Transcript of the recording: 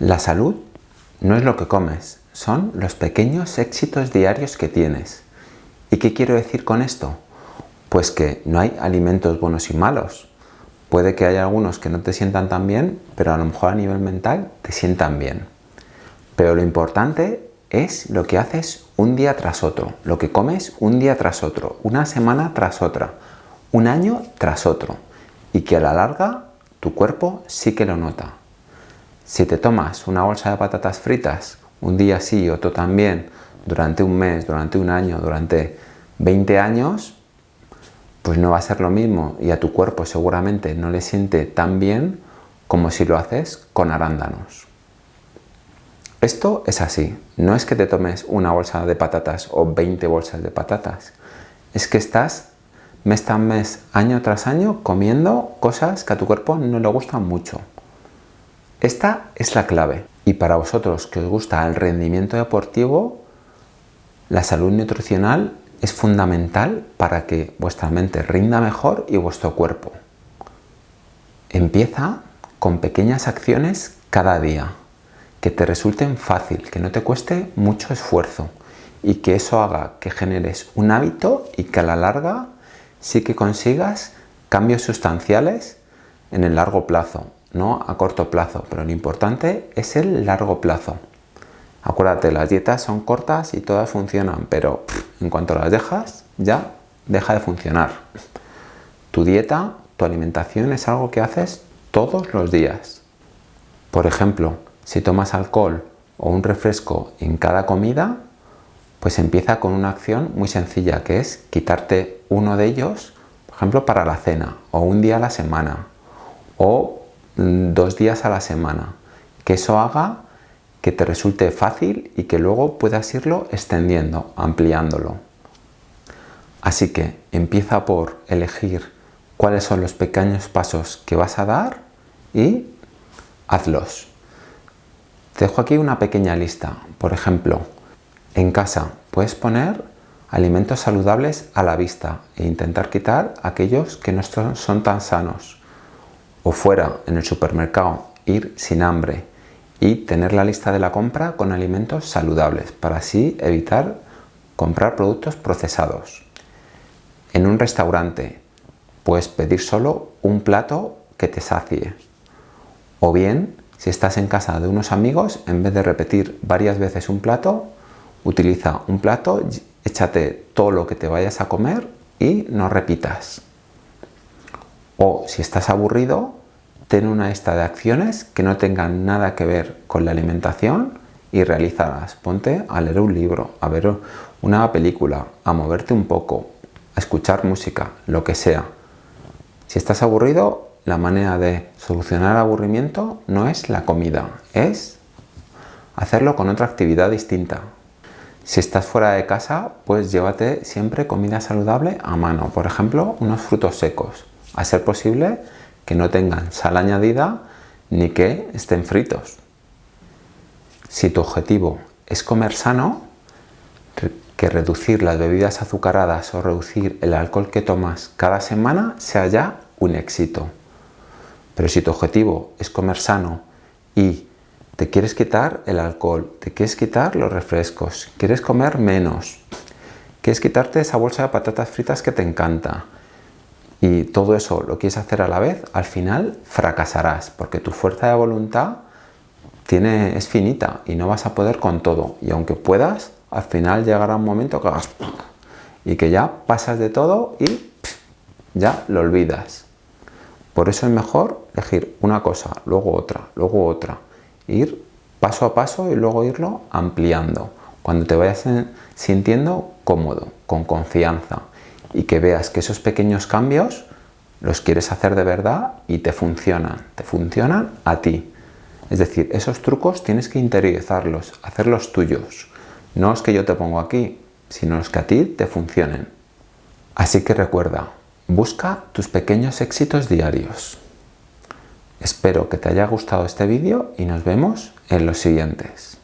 La salud no es lo que comes, son los pequeños éxitos diarios que tienes. ¿Y qué quiero decir con esto? Pues que no hay alimentos buenos y malos. Puede que haya algunos que no te sientan tan bien, pero a lo mejor a nivel mental te sientan bien. Pero lo importante es lo que haces un día tras otro, lo que comes un día tras otro, una semana tras otra, un año tras otro. Y que a la larga tu cuerpo sí que lo nota. Si te tomas una bolsa de patatas fritas un día sí y otro también, durante un mes, durante un año, durante 20 años, pues no va a ser lo mismo y a tu cuerpo seguramente no le siente tan bien como si lo haces con arándanos. Esto es así, no es que te tomes una bolsa de patatas o 20 bolsas de patatas, es que estás mes tras mes, año tras año, comiendo cosas que a tu cuerpo no le gustan mucho. Esta es la clave. Y para vosotros que os gusta el rendimiento deportivo, la salud nutricional es fundamental para que vuestra mente rinda mejor y vuestro cuerpo. Empieza con pequeñas acciones cada día, que te resulten fácil, que no te cueste mucho esfuerzo y que eso haga que generes un hábito y que a la larga sí que consigas cambios sustanciales en el largo plazo no a corto plazo, pero lo importante es el largo plazo. Acuérdate, las dietas son cortas y todas funcionan, pero en cuanto las dejas, ya deja de funcionar. Tu dieta, tu alimentación es algo que haces todos los días. Por ejemplo, si tomas alcohol o un refresco en cada comida, pues empieza con una acción muy sencilla, que es quitarte uno de ellos, por ejemplo, para la cena, o un día a la semana, o dos días a la semana. Que eso haga que te resulte fácil y que luego puedas irlo extendiendo, ampliándolo. Así que empieza por elegir cuáles son los pequeños pasos que vas a dar y hazlos. Te dejo aquí una pequeña lista. Por ejemplo, en casa puedes poner alimentos saludables a la vista e intentar quitar aquellos que no son tan sanos o fuera en el supermercado ir sin hambre y tener la lista de la compra con alimentos saludables para así evitar comprar productos procesados. En un restaurante puedes pedir solo un plato que te sacie. O bien, si estás en casa de unos amigos, en vez de repetir varias veces un plato, utiliza un plato, échate todo lo que te vayas a comer y no repitas. O si estás aburrido, ten una lista de acciones que no tengan nada que ver con la alimentación y realízalas. Ponte a leer un libro, a ver una película, a moverte un poco, a escuchar música, lo que sea. Si estás aburrido, la manera de solucionar el aburrimiento no es la comida, es hacerlo con otra actividad distinta. Si estás fuera de casa, pues llévate siempre comida saludable a mano. Por ejemplo, unos frutos secos. A ser posible, que no tengan sal añadida ni que estén fritos. Si tu objetivo es comer sano, que reducir las bebidas azucaradas o reducir el alcohol que tomas cada semana sea ya un éxito. Pero si tu objetivo es comer sano y te quieres quitar el alcohol, te quieres quitar los refrescos, quieres comer menos, quieres quitarte esa bolsa de patatas fritas que te encanta, y todo eso lo quieres hacer a la vez, al final fracasarás porque tu fuerza de voluntad tiene, es finita y no vas a poder con todo. Y aunque puedas, al final llegará un momento que hagas y que ya pasas de todo y ya lo olvidas. Por eso es mejor elegir una cosa, luego otra, luego otra. Ir paso a paso y luego irlo ampliando. Cuando te vayas sintiendo cómodo, con confianza y que veas que esos pequeños cambios los quieres hacer de verdad y te funcionan, te funcionan a ti. Es decir, esos trucos tienes que interiorizarlos, hacerlos tuyos. No los que yo te pongo aquí, sino los que a ti te funcionen. Así que recuerda, busca tus pequeños éxitos diarios. Espero que te haya gustado este vídeo y nos vemos en los siguientes.